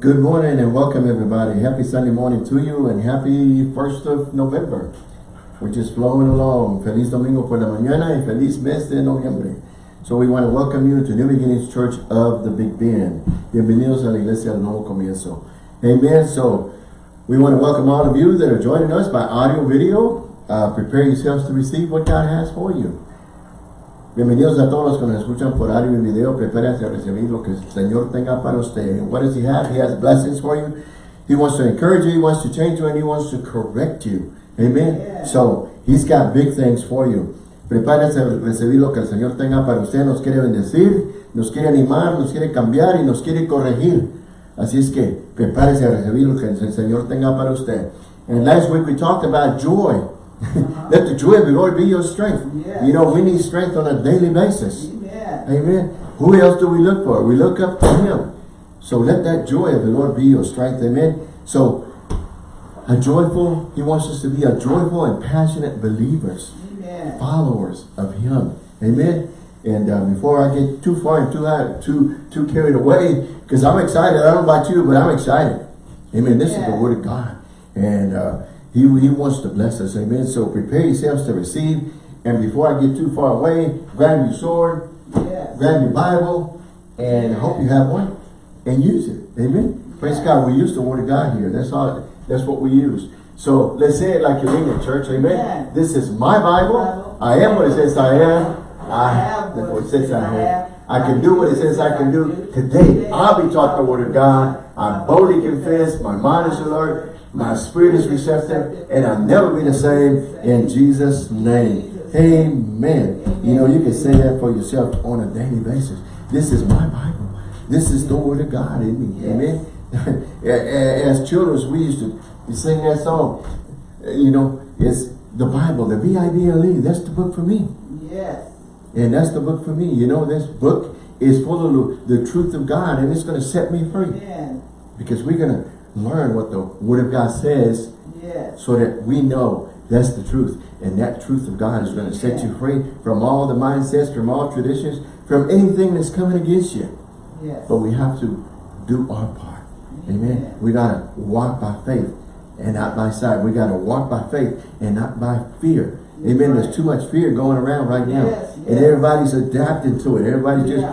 Good morning and welcome everybody. Happy Sunday morning to you and happy 1st of November. We're just flowing along. Feliz Domingo por la mañana y feliz mes de noviembre. So we want to welcome you to New Beginnings Church of the Big Bend. Bienvenidos a la Iglesia del Nuevo Comienzo. Amen. So we want to welcome all of you that are joining us by audio, video. Uh, prepare yourselves to receive what God has for you. Bienvenidos a todos los que nos escuchan por audio y video. Prepárense a recibir lo que el Señor tenga para usted. What does He have? He has blessings for you. He wants to encourage you. He wants to change you. And He wants to correct you. Amen. Yeah. So, He's got big things for you. Prepárense a recibir lo que el Señor tenga para usted. Nos quiere bendecir, nos quiere animar, nos quiere cambiar y nos quiere corregir. Así es que prepárese a recibir lo que el Señor tenga para usted. And last week we talked about joy. Let the joy of the Lord be your strength. Yes. You know, we need strength on a daily basis. Amen. Amen. Who else do we look for? We look up to Him. So let that joy of the Lord be your strength. Amen. So a joyful, He wants us to be a joyful and passionate believers, Amen. followers of Him. Amen. And uh, before I get too far and too high, too too carried away, because I'm excited. I don't know about you, but I'm excited. Amen. This is the Word of God, and uh, He He wants to bless us. Amen. So prepare yourselves to receive. And before I get too far away, grab your sword, Yes. grab your Bible, and I hope you have one, and use it. Amen. Praise God. We use the Word of God here. That's all. That's what we use. So let's say it like you mean it, church. Amen. Amen. This is my Bible. I am what it says I am. I have what it says I have. I can do what it says I can do. Today, I'll be taught the Word of God. I boldly confess. My mind is alert. My spirit is receptive. And I'll never be the same in Jesus' name. Amen. You know, you can say that for yourself on a daily basis. This is my Bible. This is the Word of God in me. Amen. As children, we used to sing that song. You know, it's the Bible, the B-I-B-L-E. That's the book for me. Yes. And that's the book for me. You know, this book is full of the, the truth of God and it's going to set me free. Amen. Because we're going to learn what the Word of God says Yes. so that we know that's the truth. And that truth of God is going to set you free from all the mindsets, from all traditions, from anything that's coming against you. Yes. But we have to do our part. Amen. We got to walk by faith and not by sight. We got to walk by faith and not by fear. Amen. There's too much fear going around right now. And everybody's adapting to it. Everybody's just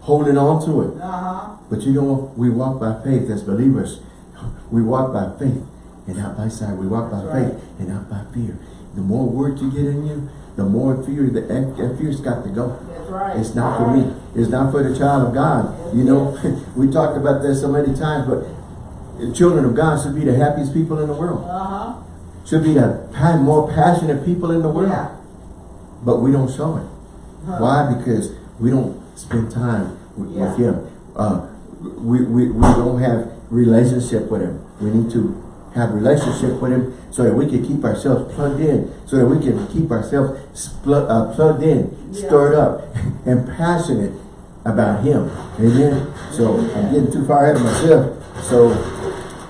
holding on to it. Uh-huh. But you know, we walk by faith as believers. We walk by faith and not by sight. We walk by right. faith and not by fear. The more word you get in you, the more fear, the that that fear's got to go. That's right. It's not for me. It's not for the child of God. You know, we talked about this so many times, but the children of God should be the happiest people in the world. Uh-huh. Should be the more passionate people in the world. Yeah. But we don't show it. Huh. Why? Because we don't spend time with, Yeah. with Him. Uh, we, we, we don't have relationship with Him. We need to have relationship with Him so that we can keep ourselves plugged in, so that we can keep ourselves uh, plugged in, Yeah. stirred up, and passionate about Him. Amen. So I'm getting too far ahead of myself. So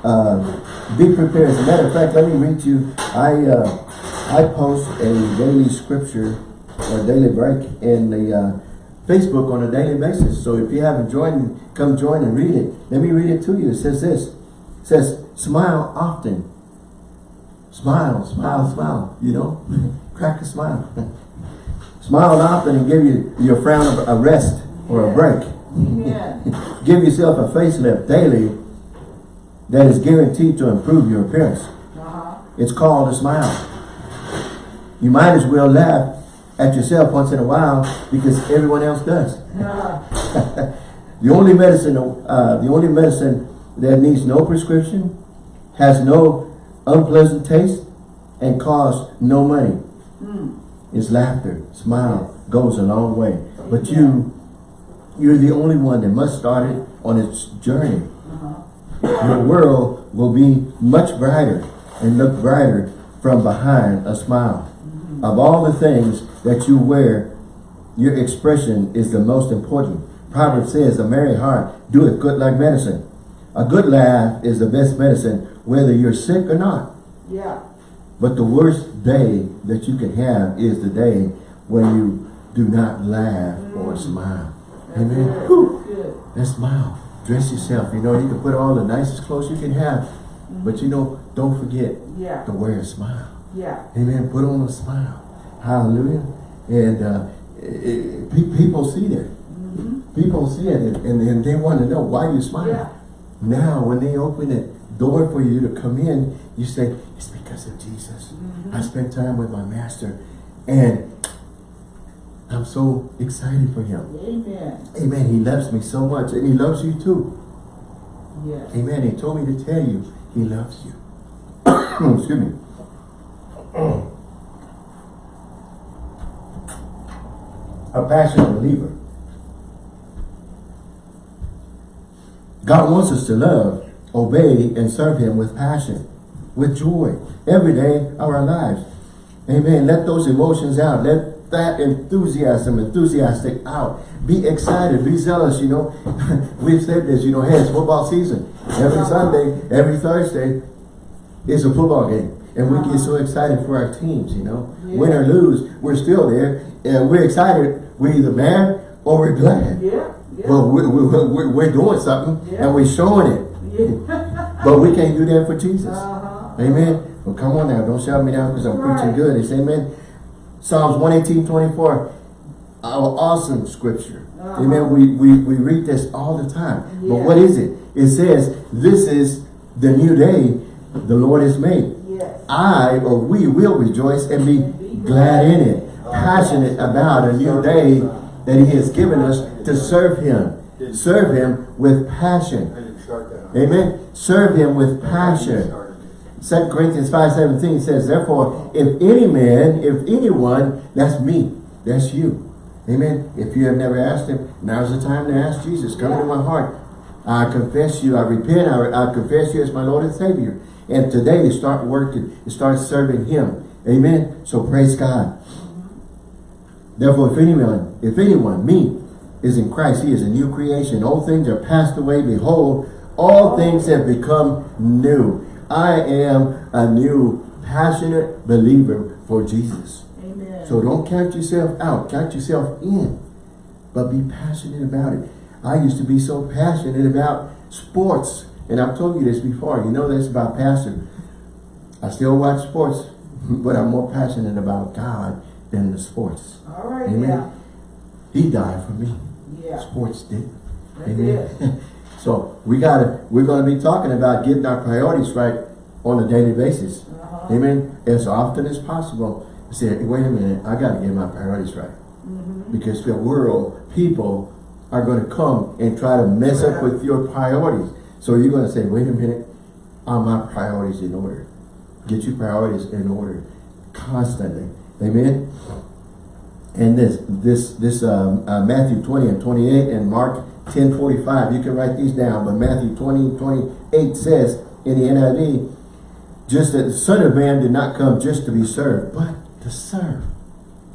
uh, be prepared. As a matter of fact, let me read you. I uh, I post a daily scripture or daily break in the uh, Facebook on a daily basis. So if you haven't joined, come join and read it. Let me read it to you. It says this. It says, smile often. Smile, smile, smile. You know, crack a smile. smile often and give you your frown a rest or a break. Give yourself a facelift daily that is guaranteed to improve your appearance. Uh-huh. It's called a smile. You might as well laugh at yourself once in a while because everyone else does. Uh, The only medicine, uh, the only medicine that needs no prescription, has no unpleasant taste, and costs no money mm. is laughter. Smile goes a long way. But you, you're the only one that must start it on its journey. Uh-huh. Your world will be much brighter and look brighter from behind a smile. Of all the things that you wear, your expression is the most important. Proverbs says, a merry heart doeth good like medicine. A good laugh is the best medicine, whether you're sick or not. Yeah. But the worst day that you can have is the day when you do not laugh mm. or smile. That's Amen. Good. Smile. dress yourself. You know, you can put all the nicest clothes you can have. But mm-hmm. you know, don't forget Yeah. to wear a smile. Yeah. Amen. Put on a smile. Hallelujah. And uh, it, it- people see that. People see it and, and, and they want to know why you smile. Yeah. Now, when they open the door for you to come in, you say, it's because of Jesus. I spent time with my master and I'm so excited for him. Amen. Amen. He loves me so much and he loves you too. Yes. Amen. He told me to tell you he loves you. Excuse me. A passionate believer. God wants us to love, obey, and serve him with passion, with joy, every day of our lives. Amen. Let those emotions out. Let that enthusiasm, enthusiastic out. Be excited. Be zealous, you know. We've said this, you know, hey, it's football season. Every Sunday, every Thursday, it's a football game. And we get so excited for our teams, you know. Win or lose, we're still there. And we're excited. We're either mad or we're glad. Yeah. Yeah. Well, we're, we're, we're, we're doing something Yeah. and we're showing it. yeah. But we can't do that for Jesus. Uh-huh. Amen. Well, come on now. Don't shout me down because I'm preaching good. It's amen. Psalms 118, 24. Our awesome scripture. Uh-huh. Amen. We, we, we read this all the time. Yeah. But what is it? It says, this is the new day the Lord has made. Yes. I or we will rejoice and be glad in it. Passionate about a new day that he has given us to serve him. Serve him with passion. Amen. Serve him with passion. 2 Corinthians 5.17 says, Therefore, if any man, if anyone, that's me, that's you. Amen. If you have never asked him, now's the time to ask Jesus. Come into my heart. I confess you, I repent, I, I confess you as my Lord and Savior. And today to start working, start serving him. Amen. So praise God. Therefore, if anyone, if anyone, me, is in Christ, he is a new creation. All things are passed away. Behold, all things have become new. I am a new, passionate believer for Jesus. Amen. So don't count yourself out. Count yourself in. But be passionate about it. I used to be so passionate about sports. And I've told you this before. You know this about passion. I still watch sports. But I'm more passionate about God than the sports. All right. Amen. Yeah. He died for me. Yeah. Sports did. That's it. Amen. so we gotta we're gonna be talking about getting our priorities right on a daily basis. Uh-huh. Amen. As often as possible. Say, wait a minute, I gotta get my priorities right. Mm-hmm. Because the world, people are gonna come and try to mess up with your priorities. So you're gonna say, wait a minute, are my priorities in order? Get your priorities in order constantly. Amen. And this, this, this um, uh, Matthew 20 and 28 and Mark 10, 45, you can write these down, but Matthew 20, 28 says in the NIV, just that the Son of Man did not come just to be served, but to serve.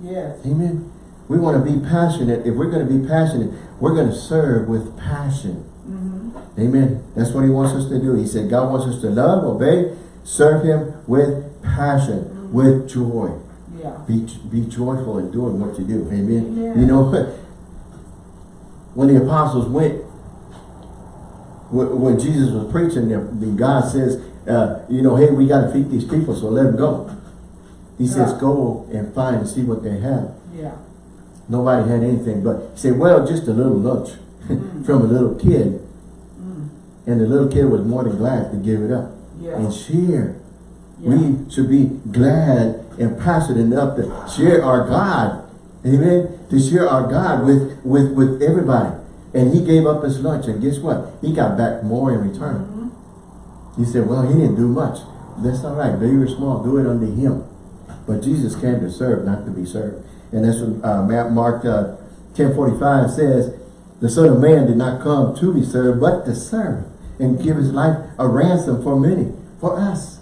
Yes. Amen. We want to be passionate. If we're going to be passionate, we're going to serve with passion. Mm-hmm. Amen. That's what he wants us to do. He said God wants us to love, obey, serve him with passion, with joy. Yeah. Be, be joyful in doing what you do. Amen. You know, when the apostles went, when Jesus was preaching, God says, uh, you know, hey, we got to feed these people, so let them go. He says, Yeah. go and find and see what they have. Yeah. Nobody had anything, but he said, well, just a little lunch from a little kid. Mm. And the little kid was more than glad to give it up Yeah. and share. We should be glad and passionate enough to share our God. Amen. To share our God with, with, with everybody. And he gave up his lunch. And guess what? He got back more in return. Mm-hmm. He said, well, he didn't do much. That's all right. Big or small, do it unto him. But Jesus came to serve, not to be served. And that's what uh, Mark uh, 1045 says, the Son of Man did not come to be served, but to serve and give his life a ransom for many, for us.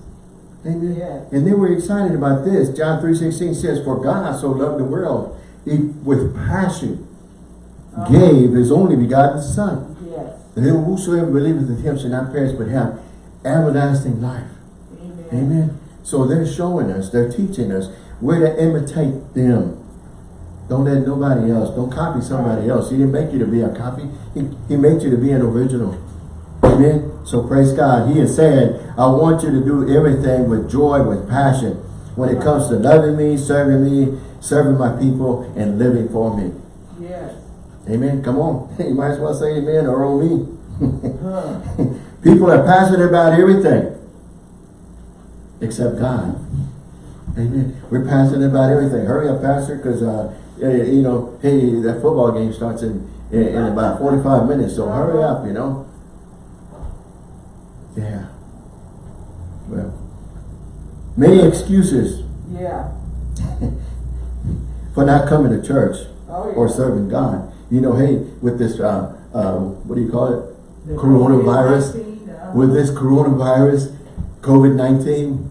Amen. Yes. And they were excited about this. John 3.16 says, For God so loved the world, he with passion Uh-huh. gave his only begotten Son. Yes. And whosoever believeth in him shall not perish but have everlasting life. Amen. Amen. So they're showing us, they're teaching us where to imitate them. Don't let nobody else, don't copy somebody else. He didn't make you to be a copy. He, he made you to be an original. Amen. So praise God. He is saying, I want you to do everything with joy, with passion. When it comes to loving me, serving me, serving my people, and living for me. Yes. Amen. Come on. You might as well say amen or oh me. Huh. People are passionate about everything except God. Amen. We're passionate about everything. Hurry up, Pastor, because, uh, eh, you know, hey, that football game starts in, in, in about 45 minutes, so hurry up, you know. Yeah. Well, many excuses Yeah. for not coming to church Oh, yeah. or serving God. You know, hey, with this, uh, uh, what do you call it? The coronavirus. Uh, with this coronavirus, COVID-19,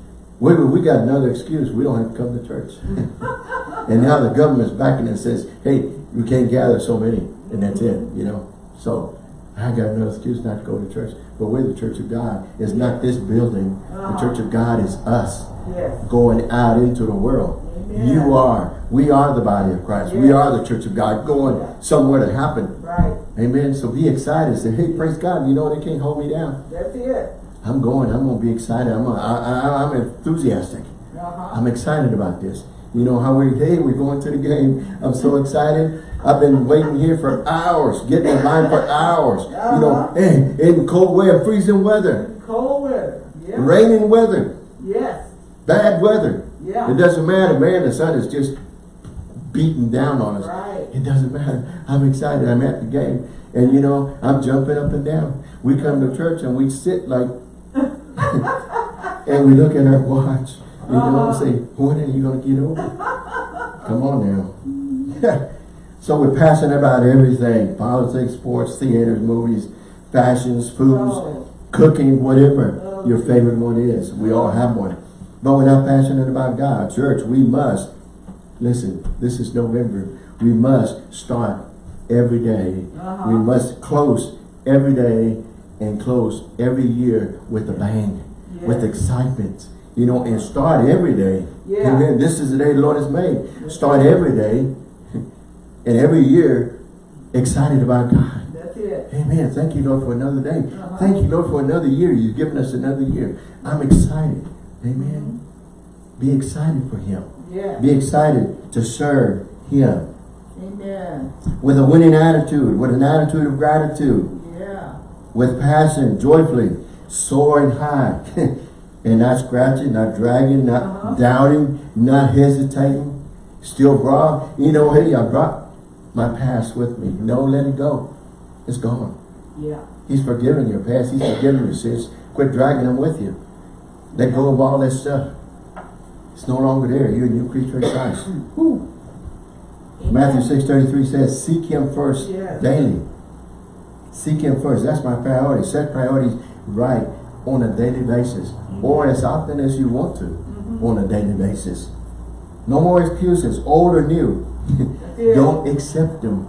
we, we got another excuse. We don't have to come to church. and now the government's backing and says, hey, we can't gather so many. And that's it, you know. So I got another excuse not to go to church. But we're the church of God. It's not this building. The Uh-huh. church of God is us Yes. going out into the world. Amen. You are. We are the body of Christ. We are the church of God going somewhere to happen. Right. Amen. So be excited. Say, hey, praise God. You know, they can't hold me down. That's it. I'm going. I'm going to be excited. I'm, gonna, I, I, I'm enthusiastic. Uh-huh. I'm excited about this. You know how we, hey, we're going to the game. I'm so excited. I've been waiting here for hours, getting in line for hours. You know, Uh-huh. in cold weather, freezing weather, Cold weather. Yeah. raining weather, Yes. bad weather. Yeah. It doesn't matter, man. The sun is just beating down on us. Right. It doesn't matter. I'm excited. I'm at the game. And you know, I'm jumping up and down. We come to church and we sit like, and we look at our watch. You know, say, when are you going to get over? Come on now. so we're passionate about everything. Politics, sports, theaters, movies, fashions, foods, Oh. cooking, whatever Oh, your favorite one is. We all have one. But we're not passionate about God. Church, we must, listen, this is November. We must start every day. Uh-huh. We must close every day and close every year with a bang, with Yes. excitement. You know, and start every day. Yeah. Amen. This is the day the Lord has made. Start every day and every year excited about God. That's it. Amen. Thank you, Lord, for another day. Uh-huh. Thank you, Lord, for another year. You've given us another year. I'm excited. Amen. Be excited for Him. Yeah. Be excited to serve Him Amen. with a winning attitude, with an attitude of gratitude, Yeah. with passion, joyfully, soaring high, and not scratching, not dragging, not Uh-huh. doubting, not hesitating. Still brought, you know, hey, I brought my past with me. No, let it go. It's gone. Yeah. He's forgiven your past. He's forgiven your sins. Quit dragging them with you. Let go of all that stuff. It's no longer there. You're a new creature in Christ. Matthew 6.33 says, Seek Him first Yes. daily. Seek Him first. That's my priority. Set priorities right on a daily basis. Mm-hmm. Or as often as you want to mm-hmm. on a daily basis. No more excuses, old or new. Don't accept them.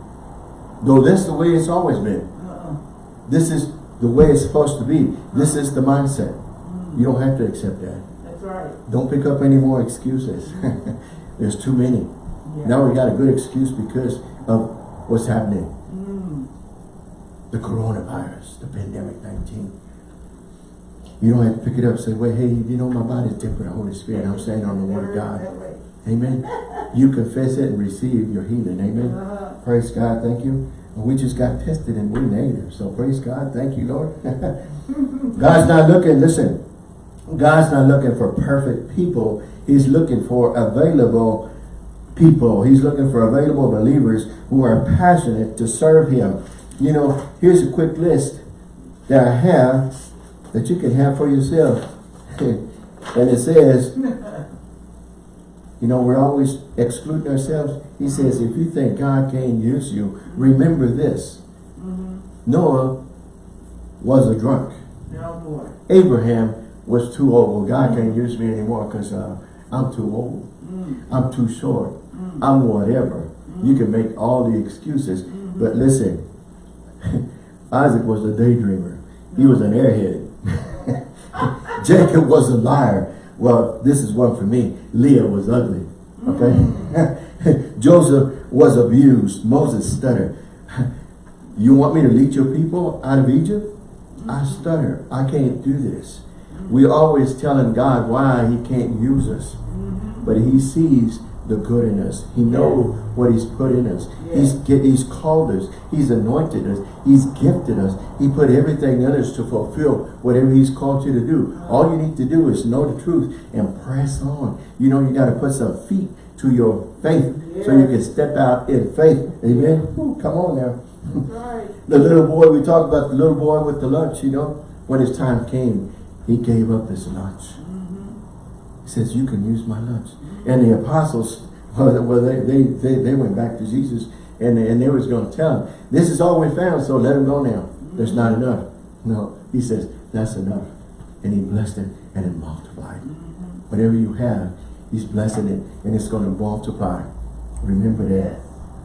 Though that's the way it's always been. Uh-uh. This is the way it's supposed to be. This is the mindset. Mm-hmm. You don't have to accept that. That's right. Don't pick up any more excuses. There's too many. Yeah. Now we got a good excuse because of what's happening. Mm. The coronavirus, the pandemic 19. You don't have to pick it up and say, well, hey, you know, my body's tempered the Holy Spirit. I'm standing on the Word of God. Amen. You confess it and receive your healing. Amen. Uh-huh. Praise God. Thank you. And we just got tested and we're negative. So praise God. Thank you, Lord. God's not looking, listen, God's not looking for perfect people. He's looking for available people. He's looking for available believers who are passionate to serve Him. You know, here's a quick list that I have that you can have for yourself. and it says, you know, we're always excluding ourselves. He says, if you think God can't use you, remember this. Mm-hmm. Noah was a drunk. No more. Abraham was too old. God can't use me anymore because uh, I'm too old. Mm. I'm too short. I'm whatever. You can make all the excuses. But listen, Isaac was a daydreamer. He was an airhead. Jacob was a liar. Well, this is one for me. Leah was ugly. Okay? Joseph was abused. Moses stuttered. You want me to lead your people out of Egypt? I stutter. I can't do this. We always telling God why he can't use us. But he sees the good in us. He knows what he's put in us. He's get, he's called us. He's anointed us. He's gifted us. He put everything in us to fulfill whatever he's called you to do. Uh-huh. All you need to do is know the truth and press on. You know you got to put some feet to your faith so you can step out in faith. Amen. Ooh, come on now. Right. The little boy, we talked about the little boy with the lunch, you know. When his time came, he gave up his lunch. He says, you can use my lunch. And the apostles, well, they, they, they, they went back to Jesus and, and they was going to tell him, this is all we found, so let him go now. There's not enough. No, he says, that's enough. And he blessed it and it multiplied. Whatever you have, he's blessing it and it's going to multiply. Remember that.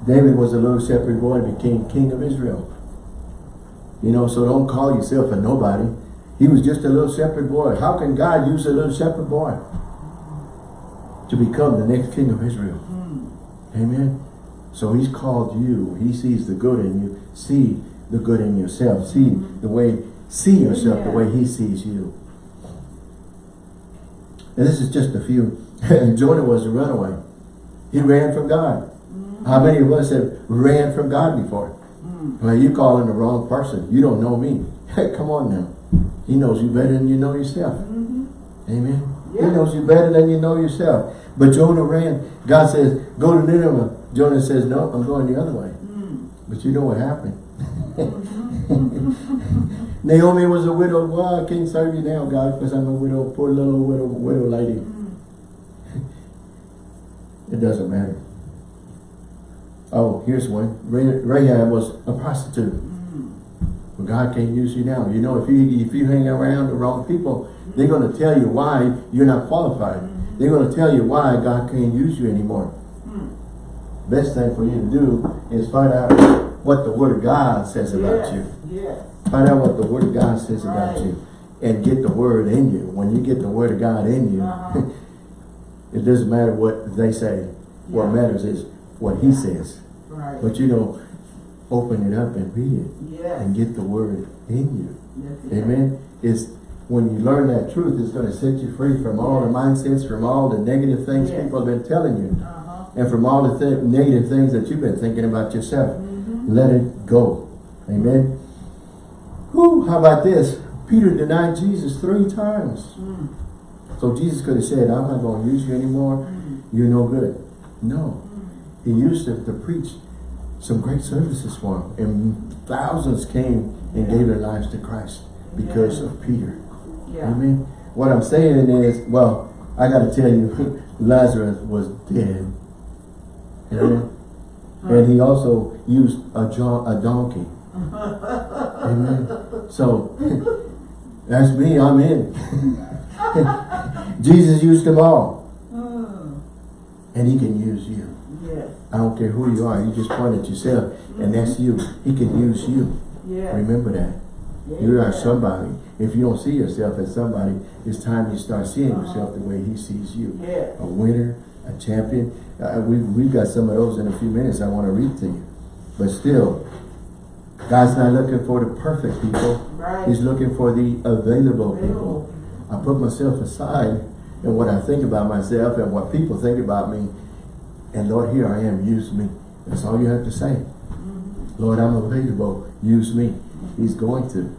David was a little shepherd boy and became king of Israel. You know, so don't call yourself a nobody. He was just a little shepherd boy. How can God use a little shepherd boy to become the next king of Israel? Hmm. Amen. So he's called you. He sees the good in you. See the good in yourself. See the way, see yourself the way he sees you. And this is just a few. Jonah was a runaway. He ran from God. Hmm. How many of us have ran from God before? Hmm. Well, you calling the wrong person. You don't know me. Hey, come on now. He knows you better than you know yourself. Mm-hmm. Amen. He knows you better than you know yourself. But Jonah ran. God says, go to Nineveh. Jonah says, no, I'm going the other way. Hmm. But you know what happened. Naomi was a widow. Well, I can't serve you now, God, because I'm a widow, poor little widow, widow lady. Hmm. it doesn't matter. Oh, here's one. Rahab was a prostitute. Hmm. But God can't use you now. You know, if you if you hang around the wrong people, they're going to tell you why you're not qualified. They're going to tell you why God can't use you anymore. Best thing for you to do is find out what the Word of God says about Yes. you. Yes. Find out what the Word of God says about you. And get the Word in you. When you get the Word of God in you, Uh-huh. it doesn't matter what they say. What matters is what He says. Right. But you know, open it up and read it. Yes. And get the Word in you. Amen. It's when you learn that truth, it's going to set you free from all the mindsets, from all the negative things Yes. people have been telling you, Uh-huh. and from all the th negative things that you've been thinking about yourself. Mm-hmm. Let it go. Amen. Whew, how about this? Peter denied Jesus three times. Mm. So Jesus could have said, I'm not going to use you anymore. Mm. You're no good. No. He used it to preach some great services for him. And thousands came and gave their lives to Christ because Yeah. of Peter. Yeah. Amen. What I'm saying is, well, I got to tell you, Lazarus was dead. Amen. And he also used a, a donkey. Amen. So, that's me, I'm in. Jesus used them all. Mm. And he can use you. Yes. I don't care who you are. You just point at yourself, and that's you. He can use you. Yes. Remember that. You are somebody. If you don't see yourself as somebody, it's time you start seeing yourself the way he sees you. Yes. A winner, a champion. Uh, we, we've got some of those in a few minutes I want to read to you. But still, God's not looking for the perfect people. Right. He's looking for the available Available. people. I put myself aside and what I think about myself and what people think about me. And Lord, here I am, use me. That's all you have to say. Lord, I'm available, use me. He's going to.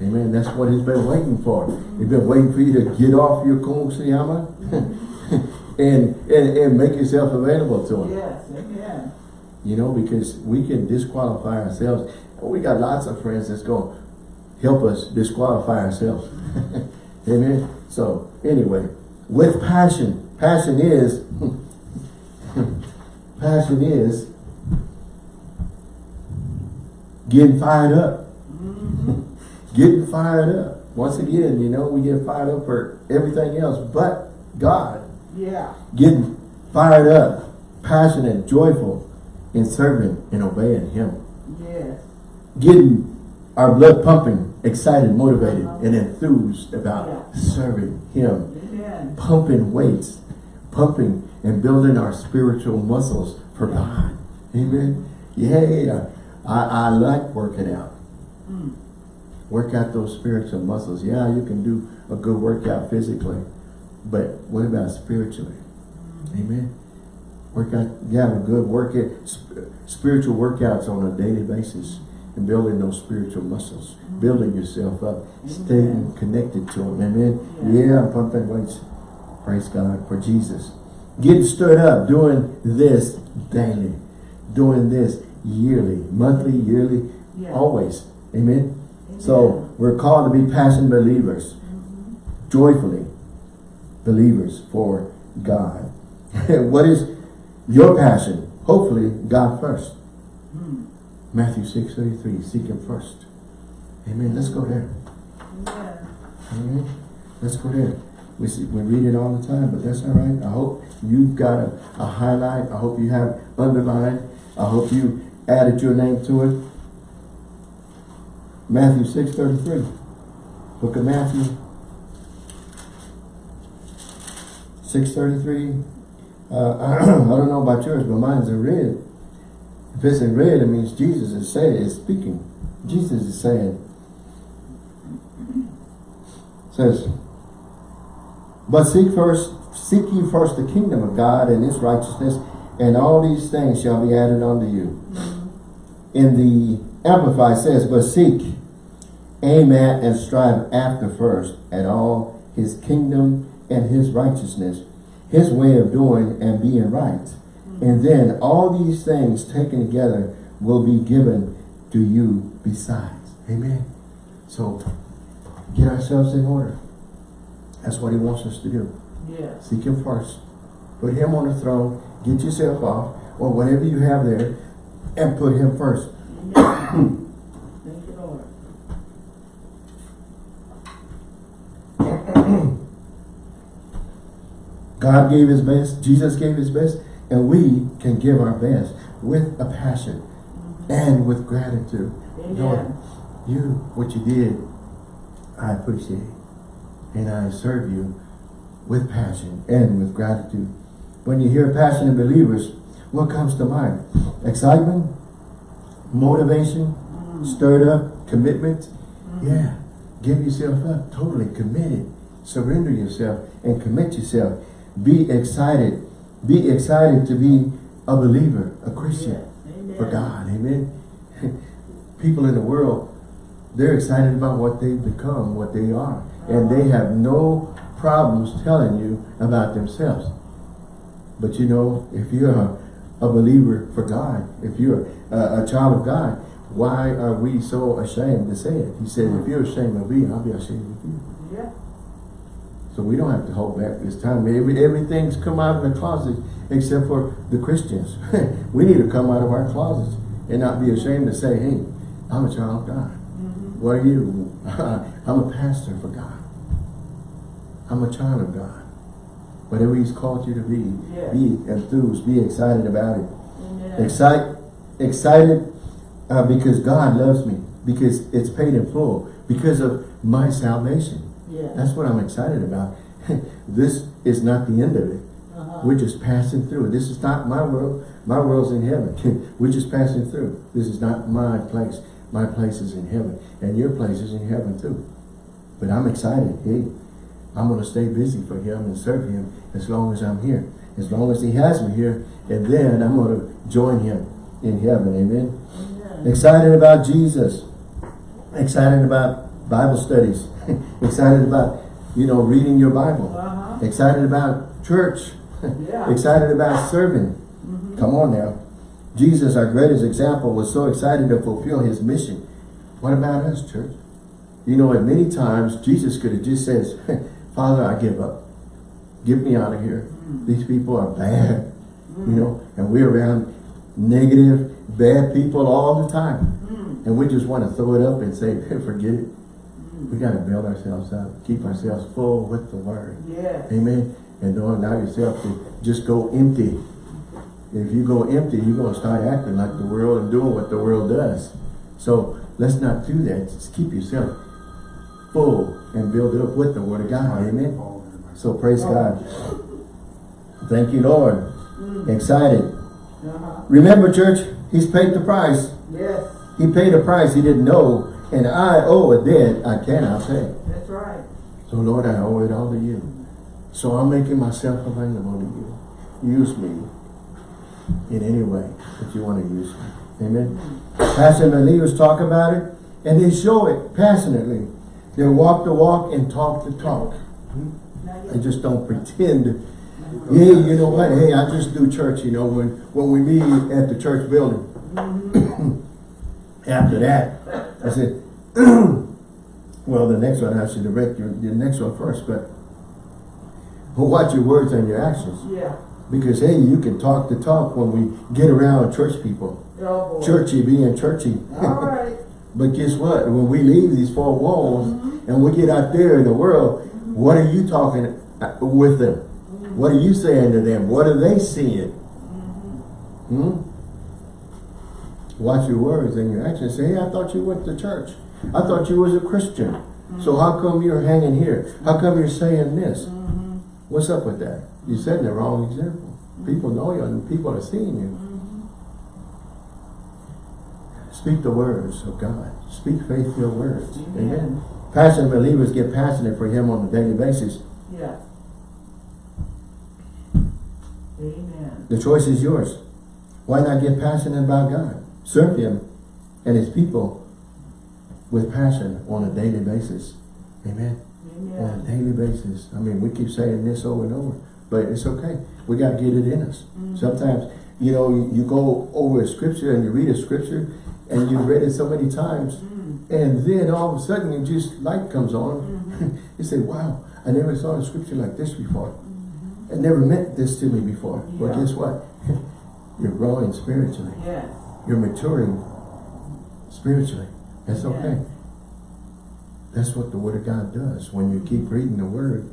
Amen. That's what he's been waiting for. He's been waiting for you to get off your kumsiyama and, and, and make yourself available to him. Yes. Amen. You know, because we can disqualify ourselves. We got lots of friends that's going to help us disqualify ourselves. Amen. So, anyway, with passion. Passion is, passion is getting fired up. Mm-hmm. getting fired up. Once again, you know, we get fired up for everything else but God Yeah. getting fired up, passionate, joyful in serving and obeying Him. Yes. Getting our blood pumping, excited, motivated, uh-huh. and enthused about Yeah. serving Him. Amen. Pumping weights, pumping and building our spiritual muscles for God. Amen. Yeah, I, I like working out. Mm. Work out those spiritual muscles. Yeah, you can do a good workout physically, but what about spiritually? Amen. Work out, have a good workout, sp- spiritual workouts on a daily basis and building those spiritual muscles, building yourself up, staying connected to Him. Amen. Yeah. Yeah, I'm pumping weights. Praise God for Jesus. Getting stirred up, doing this daily, doing this yearly, monthly, yearly, Yeah. always. Amen. Amen. So we're called to be passionate believers, joyfully believers for God. what is your passion? Hopefully, God first. Mm. Matthew 6 33, seek Him first. Amen. Let's go there. Amen. Amen. Let's go there. We see, we read it all the time, but that's all right. I hope you've got a, a highlight. I hope you have underlined. I hope you added your name to it. Matthew 6 33. Book of Matthew 6 33. Uh, I don't know about yours, but mine's in red. If it's in red, it means Jesus is saying, is speaking. Jesus is saying, says, but seek first, seek ye first the kingdom of God and his righteousness, and all these things shall be added unto you. In the Amplified says, but seek, aim at, and strive after first at all his kingdom and his righteousness, his way of doing and being right. And then all these things taken together will be given to you besides. Amen. So get ourselves in order. That's what he wants us to do. Yes. Seek him first. Put him on the throne. Get yourself off or whatever you have there and put him first. Amen. Thank you, Lord. God gave his best. Jesus gave his best. And we can give our best with a passion and with gratitude. Lord, you, what you did, I appreciate. And I serve you with passion and with gratitude. When you hear passionate believers, what comes to mind? Excitement, motivation, mm. stirred up, commitment. Mm. Yeah, give yourself up, totally committed. Surrender yourself and commit yourself. Be excited. Be excited to be a believer, a Christian. Amen. for God. Amen. People in the world, they're excited about what they've become, what they are. And they have no problems telling you about themselves. But you know, if you're a, a believer for God, if you're a, a child of God, why are we so ashamed to say it? He said, if you're ashamed of me, I'll be ashamed of you. So we don't have to hold back this time. Every, everything's come out of the closet except for the Christians. we need to come out of our closets and not be ashamed to say, hey, I'm a child of God. What are you? I'm a pastor for God. I'm a child of God. Whatever he's called you to be, Yeah. be enthused, be excited about it. Excite, excited uh, because God loves me, because it's paid in full, because of my salvation. Yeah. That's what I'm excited about. this is not the end of it. Uh-huh. We're just passing through. This is not my world. My world's in heaven. We're just passing through. This is not my place. My place is in heaven. And your place is in heaven too. But I'm excited. Hey, I'm going to stay busy for him and serve him as long as I'm here. As long as he has me here. And then I'm going to join him in heaven. Amen. Amen. Excited about Jesus. Excited about Bible studies. excited about, you know, reading your Bible. Uh-huh. Excited about church. Yeah. excited about serving. Mm-hmm. Come on now. Jesus, our greatest example, was so excited to fulfill his mission. What about us, church? You know, at many times, Jesus could have just said, Father, I give up. Get me out of here. Mm-hmm. These people are bad. Mm-hmm. You know, and we're around negative, bad people all the time. And we just want to throw it up and say, forget it. We got to build ourselves up, keep ourselves full with the word. Amen. And don't allow yourself to just go empty. If you go empty, you're going to start acting like the world and doing what the world does. So let's not do that. Just keep yourself full and build it up with the word of God. Amen. So praise God. Thank you, Lord. Excited. Uh-huh. Remember, church, he's paid the price. Yes, He paid a price he didn't know, and I owe a debt I cannot pay. that's right. So Lord, I owe it all to you. So I'm making myself available to you. Use me in any way that you want to use me. Amen. Pastor and the leaders talk about it, and they show it passionately. They walk the walk and talk the talk. They just don't pretend. Hey, you know what? Hey, I just do church, you know, when, when we meet at the church building. Mm-hmm. After that, I said, well, the next one has to direct your, the next one first, but watch your words and your actions. Yeah. Because, hey, you can talk the talk when we get around church people. Oh. Churchy being churchy. All right. But guess what? When we leave these four walls mm-hmm. and we get out there in the world, what are you talking uh, with them? Mm-hmm. What are you saying to them? What are they seeing? Mm-hmm. Hmm? Hmm? Watch your words and your actions. Say, hey, I thought you went to church. I thought you was a Christian. So how come you're hanging here? How come you're saying this? What's up with that? You're setting the wrong example. People know you and people are seeing you. Speak the words of God. Speak faith-filled words. Amen. Amen. Passionate believers get passionate for Him on a daily basis. Yeah. Amen. The choice is yours. Why not get passionate about God? Serve Him and His people with passion on a daily basis. Amen. On a daily basis. I mean, we keep saying this over and over, but it's okay. We got to get it in us. Mm-hmm. Sometimes, you know, you, you go over a scripture and you read a scripture and you've read it so many times mm-hmm. and then all of a sudden you just light comes on. Mm-hmm. you say, wow, I never saw a scripture like this before. It never meant this to me before. But Yeah. guess what? You're growing spiritually. Yes. You're maturing spiritually. That's Yeah. okay. That's what the Word of God does. When you keep reading the Word,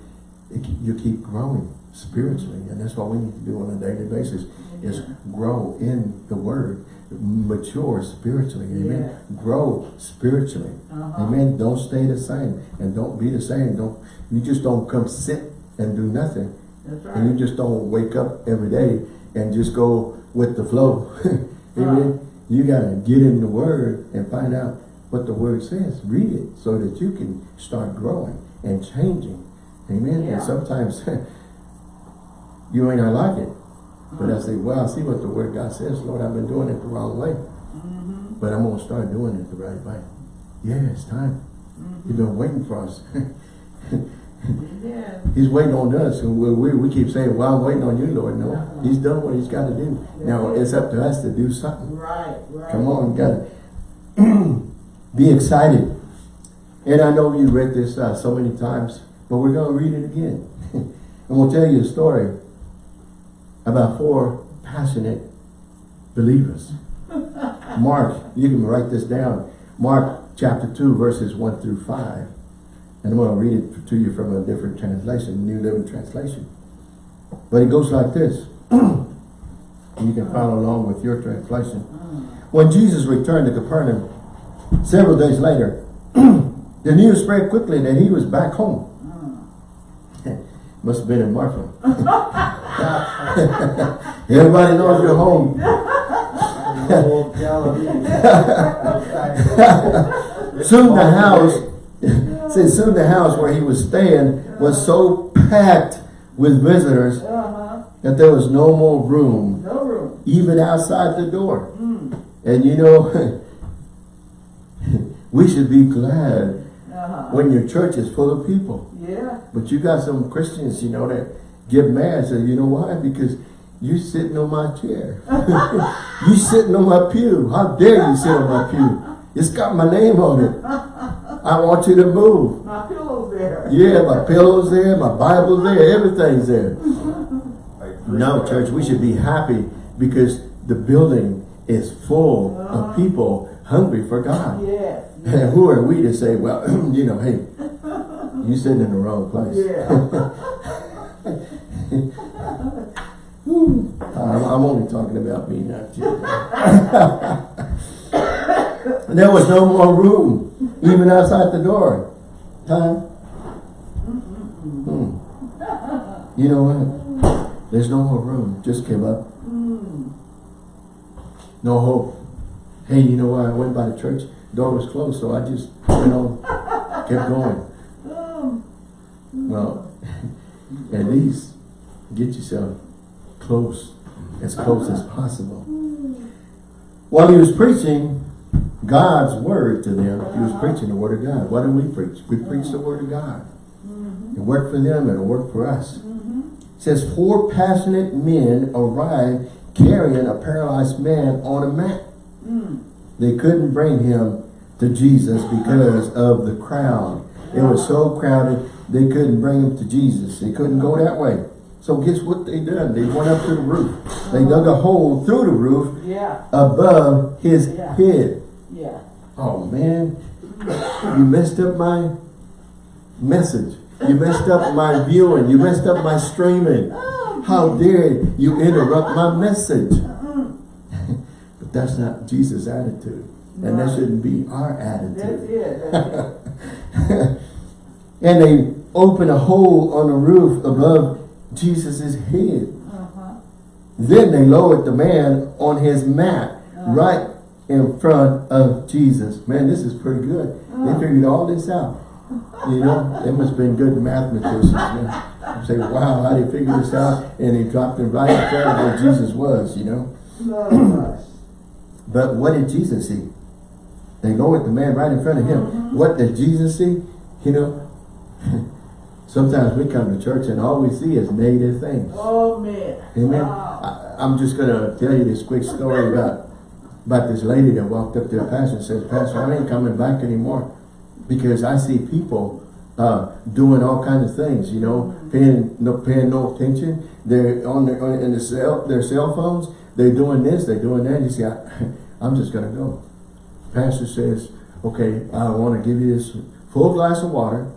it, you keep growing spiritually. And that's what we need to do on a daily basis, is grow in the Word. Mature spiritually. Amen. Grow spiritually. Uh-huh. Amen. Don't stay the same. And don't be the same. Don't You just don't come sit and do nothing. That's And you just don't wake up every day and just go with the flow. Amen. You gotta get in the word and find out what the word says. Read it so that you can start growing and changing. Amen. Yeah. And sometimes you may not like it. But I say, well, I see what the word God says. Lord, I've been doing it the wrong way. Mm-hmm. But I'm gonna start doing it the right way. Yeah, it's time. You've been waiting for us. Amen. He's waiting on us, and we, we, we keep saying, well, I'm waiting on you, Lord. No, he's done what he's got to do. Now, it's up to us to do something. Right, right. Come on, gotta be excited. And I know you read this uh, so many times, but we're going to read it again. and we'll tell you a story about four passionate believers. Mark, you can write this down. Mark chapter 2, verses 1 through 5. And I'm going to read it to you from a different translation, New Living Translation. But it goes like this. you can follow along with your translation. Mm. When Jesus returned to Capernaum, several days later, the news spread quickly that he was back home. Mm. Must have been in Marfa. Everybody knows you're home. Soon the house, said soon the house where he was staying was so packed with visitors Uh-huh. that there was no more room, No room. even outside the door. Mm. And you know, we should be glad Uh-huh. when your church is full of people. Yeah. But you got some Christians, you know, that get mad. Say, you know why? Because you sitting on my chair. you sitting on my pew. How dare you sit on my pew? It's got my name on it. I want you to move. My pillow's there. Yeah, my pillow's there, my Bible's there, everything's there. No, church, we should be happy because the building is full of uh-huh. people hungry for God. Yes. And who are we to say, well, you know, hey, you sitting in the wrong place. Yeah. I'm, I'm only talking about me, not you. there was no more room, even outside the door. Time. Hmm. You know what? There's no more room. Just give up. Mm. no hope. Hey, you know what? I went by the church, door was closed, so I just went on, kept going. Well, at least get yourself close, as close as possible. While he was preaching God's word to them, he was preaching the word of God. What do we preach? We preach the word of God. Mm-hmm. It worked for them and it worked for us. Mm-hmm. It says, four passionate men arrived carrying a paralyzed man on a mat. Mm. They couldn't bring him to Jesus because of the crowd. It was so crowded, they couldn't bring him to Jesus. They couldn't go that way. So guess what they done? They went up to the roof. They dug a hole through the roof yeah, above his Yeah. head. Yeah. Oh man, you messed up my message. You messed up my viewing. You messed up my streaming. How dare you interrupt my message? but that's not Jesus' attitude. And that shouldn't be our attitude. it, that's it. and they opened a hole on the roof above Jesus' head. Uh-huh. Then they lowered the man on his mat right in front of Jesus. Man, this is pretty good. They ah. figured all this out. You know, they must have been good mathematicians. Know? Say, wow, how did they figure this out? And they dropped it right in front of where Jesus was, you know. But what did Jesus see? They lowered the man right in front of him. Mm-hmm. What did Jesus see? You know, sometimes we come to church and all we see is negative things. Oh, man. Amen. Wow. I, I'm just gonna tell you this quick story about about this lady that walked up to the pastor and says, Pastor, I ain't coming back anymore because I see people uh, doing all kinds of things. You know, paying no paying no attention. They're on their on, in the cell their cell phones. They're doing this. They're doing that. You see, I, I'm just gonna go. Pastor says, Okay, I want to give you this full glass of water,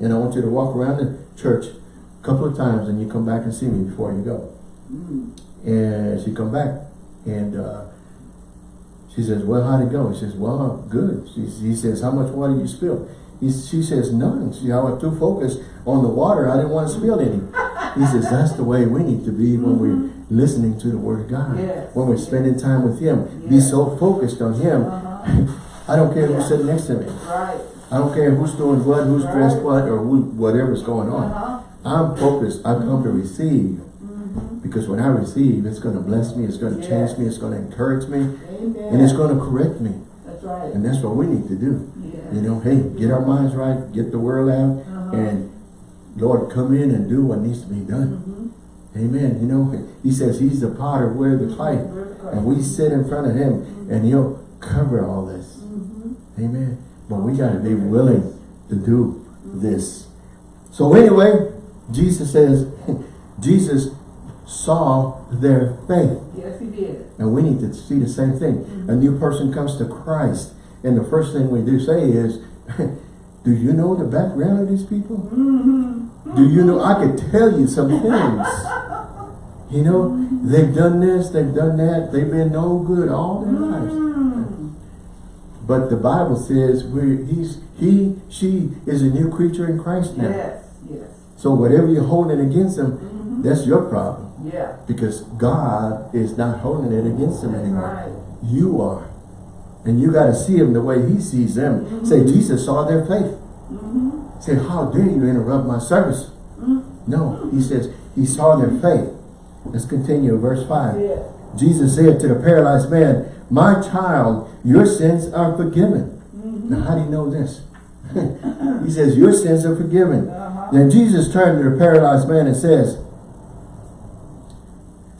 and I want you to walk around the church a couple of times, and you come back and see me before you go. And she come back and uh, she says, well, how'd it go? He says, well, good. She, he says, how much water you spill? He, she says, none. She, I was too focused on the water. I didn't want to spill any. He says, that's the way we need to be when we're listening to the word of God. Yes. When we're spending time with him. Be so focused on him. I don't care who's sitting next to me. Right. I don't care who's doing what, who's dressed what, or who, whatever's going on. Uh-huh. I'm focused. I come to receive. Because when I receive, it's going to bless me. It's going to change me. It's going to encourage me. Amen. And it's going to correct me. That's right. And that's what we need to do. Yeah. You know, hey, get our minds right, get the word out, Uh-huh. and Lord, come in and do what needs to be done. Amen. You know, he says he's the potter, we're the clay. We're the clay. And we sit in front of him and he'll cover all this. Amen. But we got to be willing to do this. So anyway, Jesus says, Jesus saw their faith. Yes, he did. And we need to see the same thing. Mm-hmm. A new person comes to Christ. And the first thing we do say is, do you know the background of these people? Mm-hmm. Do you know, I could tell you some things. You know, mm-hmm. they've done this, they've done that, they've been no good all their lives. But the Bible says we're, he's, he, she is a new creature in Christ now. Yes, yes. So whatever you're holding against them, that's your problem. Yeah. Because God is not holding it against them That's anymore. right. You are. And you got to see them the way he sees them. Mm-hmm. Say, Jesus saw their faith. Mm-hmm. Say, how dare you interrupt my service? Mm-hmm. No, he says, he saw their faith. Let's continue, verse 5. Yeah. Jesus said to the paralyzed man, My child, your sins are forgiven. Now, how do you know this? he says, Your sins are forgiven. Uh-huh. Then Jesus turned to the paralyzed man and says,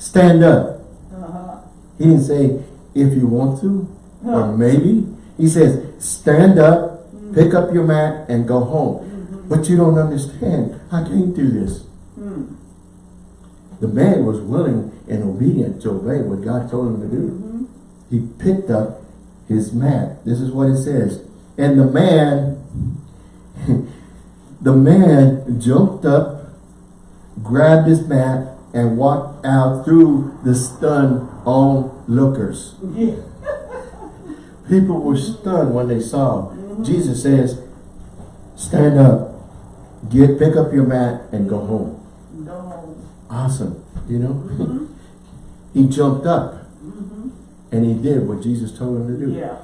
Stand up. Uh-huh. He didn't say, If you want to, or maybe. He says, Stand up, mm. pick up your mat, and go home. Mm-hmm. But you don't understand. I can't do this. Hmm. The man was willing and obedient to obey what God told him to do. Mm-hmm. He picked up his mat. This is what it says. And the man, the man jumped up, grabbed his mat, and walked out through the stunned onlookers. Yeah. People were stunned when they saw. Jesus says, stand up, get pick up your mat, and go home. Go home. Awesome, you know? he jumped up. And he did what Jesus told him to do. Yeah.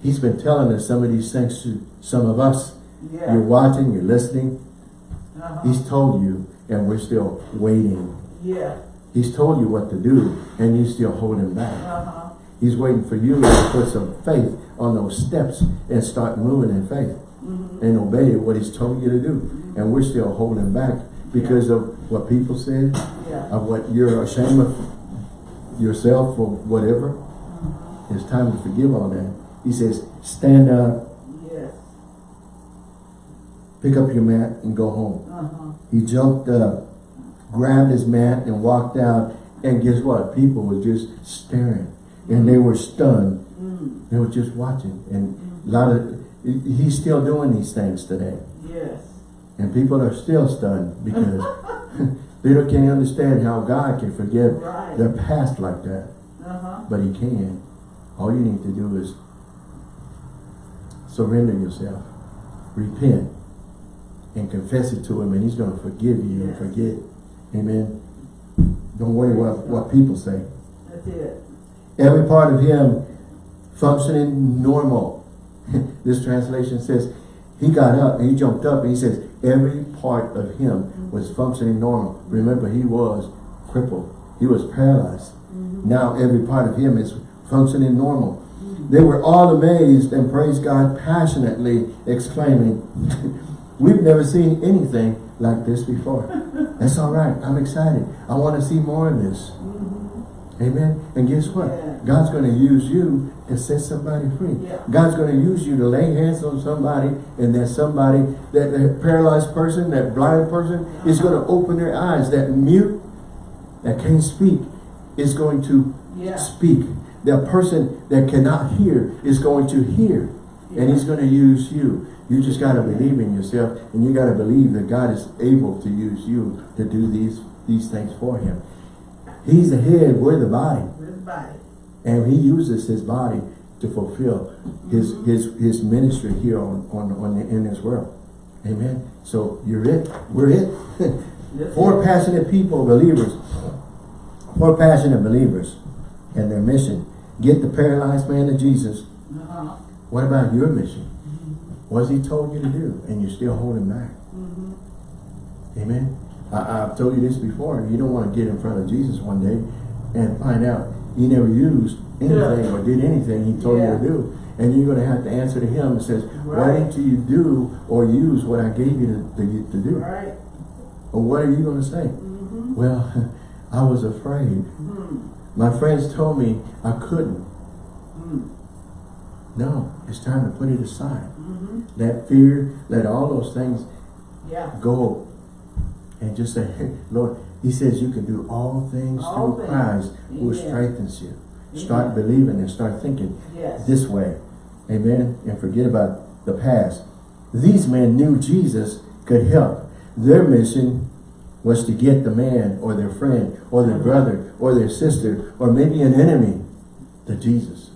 He's been telling us some of these things to some of us. Yeah. You're watching, you're listening. Uh-huh. He's told you, and we're still waiting. Yeah. He's told you what to do, and you're still holding back. Uh-huh. He's waiting for you to put some faith on those steps and start moving in faith Mhm. and obey what he's told you to do. And we're still holding back because of what people said, Yeah. of what you're ashamed of yourself or whatever. Mhm. It's time to forgive all that. He says, stand up, Yes. pick up your mat and go home. Uh-huh. He jumped up, grabbed his mat and walked out. And guess what? People were just staring and they were stunned. Mm. They were just watching. And a lot of, he's still doing these things today. Yes. And people are still stunned because they don't can't understand how God can forgive Right. their past like that. Uh-huh. But he can. All you need to do is surrender yourself, repent, and confess it to him and he's going to forgive you and Yes. forget. Amen. Don't worry what, what people say. That's it. Every part of him functioning normal. this translation says he got up and he jumped up and he says every part of him was functioning normal. Remember he was crippled. He was paralyzed. Mm-hmm. Now every part of him is functioning normal. Mm-hmm. They were all amazed and praised God passionately, exclaiming, We've never seen anything like this before. That's all right. I'm excited. I want to see more of this. Mm-hmm. Amen. And guess what? Yeah. God's going to use you to set somebody free. Yeah. God's going to use you to lay hands on somebody and that somebody, that, that paralyzed person, that blind person is uh-huh. going to open their eyes. That mute that can't speak is going to Yeah. speak. That person that cannot hear is going to hear. And he's going to use you. You just got to believe in yourself and you got to believe that God is able to use you to do these, these things for him. He's the head, we're the body. With the body. And he uses his body to fulfill his his his ministry here on, on, on the, in this world. Amen. So you're it. We're it. Four passionate people, believers. Four passionate believers and their mission. Get the paralyzed man to Jesus. Uh-huh. What about your mission? What's he told you to do? And you're still holding back. Mhm. Amen. I, I've told you this before. You don't want to get in front of Jesus one day and find out he never used anything Yeah. or did anything he told Yeah. you to do. And you're going to have to answer to him and says, why didn't you do or use what I gave you to, to, to do? Right. Or what are you going to say? Mm-hmm. Well, I was afraid. Mm. My friends told me I couldn't. Mm. No, it's time to put it aside. Let fear, let all those things Yeah. go and just say, hey, Lord, he says you can do all things All through things. Christ who strengthens you. Start believing and start thinking Yes. this way. Amen. And forget about the past. These men knew Jesus could help. Their mission was to get the man or their friend or their brother or their sister or maybe an enemy to Jesus.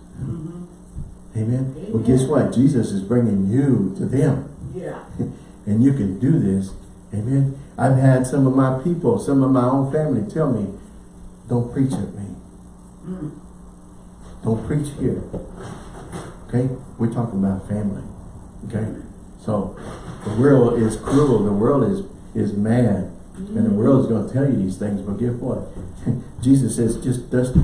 Mhm. Amen. Well, guess what? Jesus is bringing you to them. Yeah. and you can do this. Amen. I've had some of my people, some of my own family tell me, don't preach at me. Mm. Don't preach here. Okay? We're talking about family. Okay? So the world is cruel. The world is is mad. And the world is going to tell you these things. But guess what? Jesus says just dust.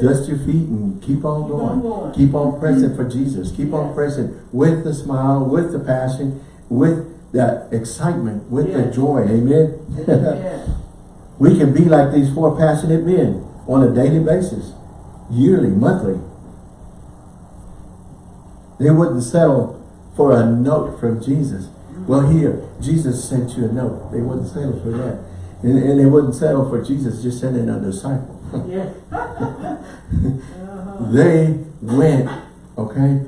Dust your feet and keep on Keep on going. going. Keep on pressing for mm-hmm. Jesus. Keep on pressing with the smile, with the passion, with that excitement, with the joy. Amen. Amen. we can be like these four passionate men on a daily basis, yearly, monthly. They wouldn't settle for a note from Jesus. Well, here, Jesus sent you a note. They wouldn't settle for that. And, and they wouldn't settle for Jesus just sending a disciple. Yes. They went, okay?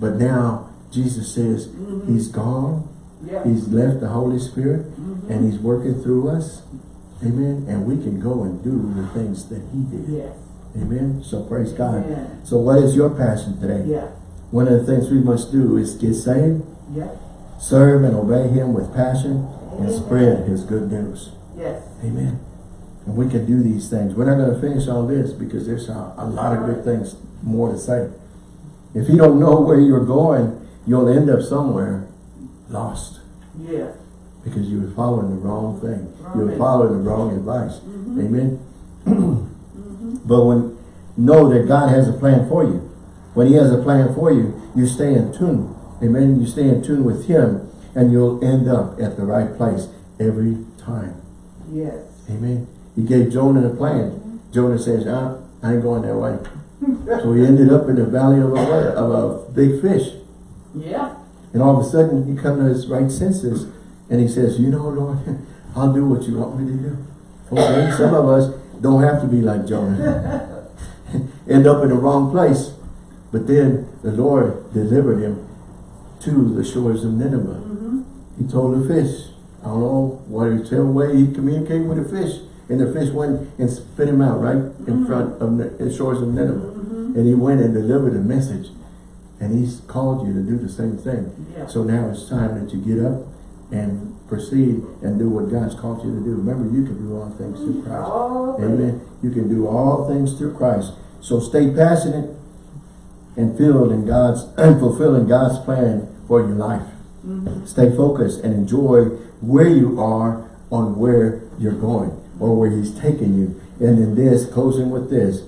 But now Jesus says Mhm. he's gone. Yeah. He's left the Holy Spirit Mhm. and he's working through us. Amen. And we can go and do the things that he did. Yes. Amen. So praise God. Amen. So what is your passion today? Yeah. One of the things we must do is get saved, Yeah. serve and obey him with passion, and spread his good news. Yes. Amen. And we can do these things. We're not going to finish all this because there's a, a lot of good things more to say. If you don't know where you're going, you'll end up somewhere lost Yes. because you were following the wrong thing. You were following the wrong advice. Mhm. Amen. Mhm. But when know that God has a plan for you. When He has a plan for you, you stay in tune. Amen. You stay in tune with Him, and you'll end up at the right place every time. Yes. Amen. He gave Jonah a plan. Jonah says, ah, I ain't going that way. so he ended up in the valley of a, of a big fish. Yeah. And all of a sudden, he comes to his right senses, and he says, you know, Lord, I'll do what you want me to do. Okay, some of us don't have to be like Jonah. End up in the wrong place. But then the Lord delivered him to the shores of Nineveh. Mhm. He told the fish, I don't know what whichever way he communicated with the fish. And the fish went and spit him out right in front of the shores of Nineveh. Mhm. And he went and delivered a message. And he's called you to do the same thing. Yeah. So now it's time that you get up and proceed and do what God's called you to do. Remember, you can do all things through Christ. All. Amen. You can do all things through Christ. So stay passionate and filled in God's and fulfilling God's plan for your life. Mhm. Stay focused and enjoy where you are on where you're going or where He's taking you. And in this, closing with this,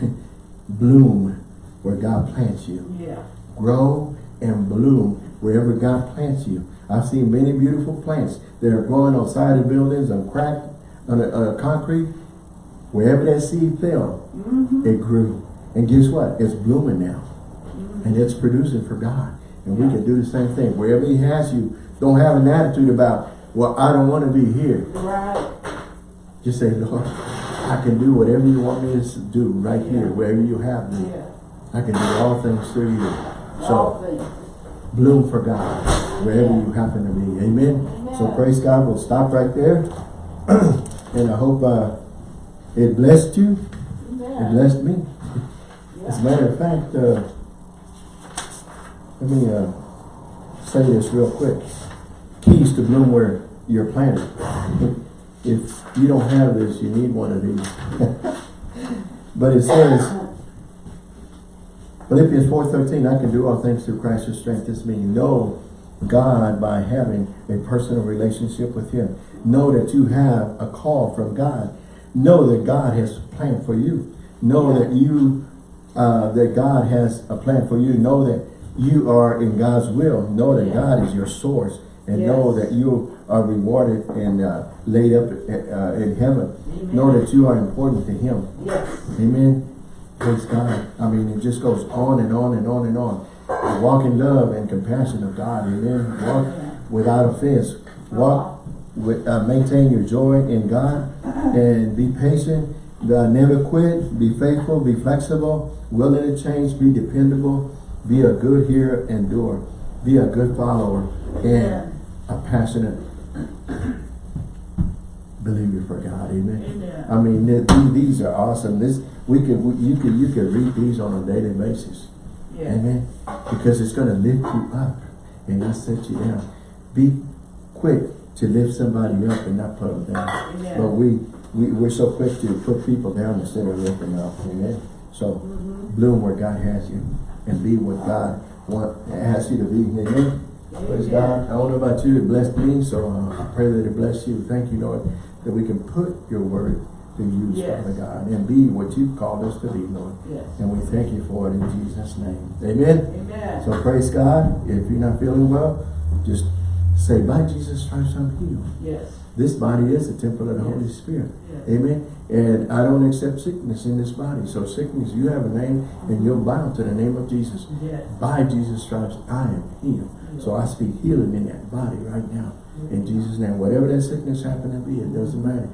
bloom where God plants you. Yeah. Grow and bloom wherever God plants you. I've seen many beautiful plants that are growing on side of buildings, on crack, on a, a concrete. Wherever that seed fell, Mhm. it grew. And guess what? It's blooming now. Mhm. And it's producing for God. And we can do the same thing. Wherever He has you, don't have an attitude about, well, I don't want to be here. Right. Just say, Lord, I can do whatever you want me to do right here, wherever you have me. I can do all things through you. So bloom for God, wherever you happen to be. Amen. So praise God. We'll stop right there. and I hope uh, it blessed you. It blessed me. As a matter of fact, uh, let me uh, say this real quick. Keys to bloom where you're planted. If you don't have this, you need one of these. but it says, Philippians 4.13, I can do all things through Christ who strengthens me. Know God by having a personal relationship with Him. Know that you have a call from God. Know that God has a plan for you. Know that you, uh, that God has a plan for you. Know that you are in God's will. Know that. God is your source. And know that you are rewarded and uh, laid up uh, in heaven. Amen. Know that you are important to Him. Yes. Amen. Praise God. I mean, it just goes on and on and on and on. Walk in love and compassion of God. Amen. Walk without offense. Walk with, uh, maintain your joy in God and be patient. Uh, never quit. Be faithful. Be flexible. Willing to change. Be dependable. Be a good hearer and doer. Be a good follower and a passionate believer for God. Amen. Amen. I mean, th- th- these are awesome. This we could we- you could you could read these on a daily basis. Yeah. Amen. Because it's going to lift you up and not set you down. Be quick to lift somebody up and not put them down. Amen. But we, we we're so quick to put people down instead of lifting up. Amen. So Mhm. bloom where God has you and be what God want has you to be. Amen. Praise God. I don't know about you, it blessed me, so uh, I pray that it bless you. Thank you, Lord, that we can put your word to use, Yes. Father God, and be what you've called us to be, Lord. Yes. And we thank you for it in Jesus' name. Amen. Amen. So praise God. If you're not feeling well, just say, by Jesus Christ, I'm healed. Yes. This body is the temple of the. Holy Spirit. Amen. And I don't accept sickness in this body. So sickness, you have a name and you'll bow to the name of Jesus. By Jesus' stripes, I am healed. So I speak healing in that body right now. In Jesus' name, whatever that sickness happened to be, it doesn't matter.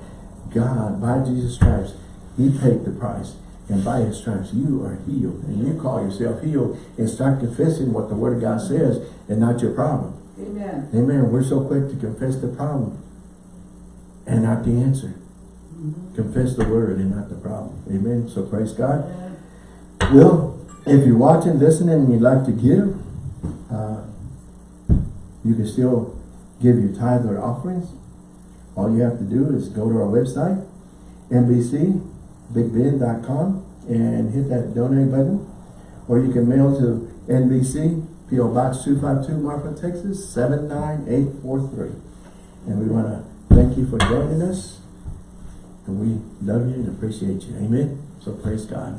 God, by Jesus' stripes, He paid the price. And by His stripes, you are healed. And you call yourself healed and start confessing what the Word of God says and not your problem. Amen. Amen. We're so quick to confess the problem and not the answer. Confess the Word and not the problem. Amen. So praise God. Well, if you're watching, listening, and you'd like to give, uh, you can still give your tithe or offerings. All you have to do is go to our website NBC, bigbid.com, and hit that donate button. Or you can mail to NBC, P.O. Box 252, Marfa, Texas, 79843. And we want to thank you for joining us. And we love you and appreciate you. Amen. So praise God.